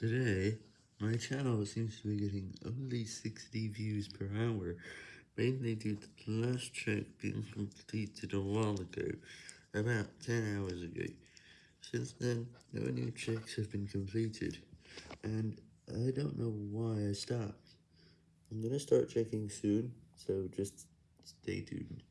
Today, my channel seems to be getting only 60 views per hour, mainly due to the last check being completed a while ago, about 10 hours ago. Since then, no new checks have been completed, and I don't know why I stopped. I'm gonna start checking soon, so just stay tuned.